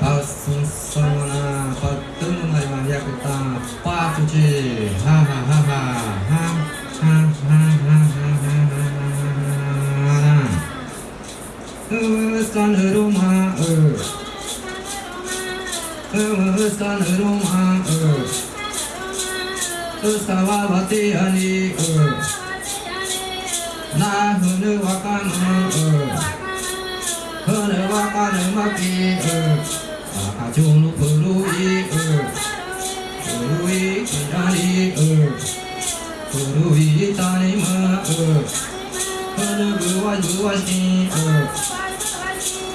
Passum sona, patana, maria, pata, patuji, ha. ستان روما ستان روما استوى بطيئني نحن وكان هن وكان مكي أجون بروي بروي كناني بروي تاني ما هن بوان بوان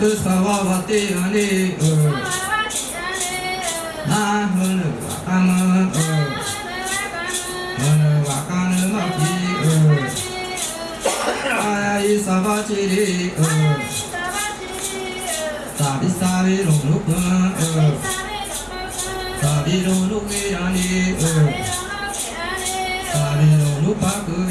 Kız havavatı yani Ahını vakanı Ahını vakanı maki Ayayı sabahçiri Sabi sabi rumluk Sabi rumluk yani Sabi rumluk bakı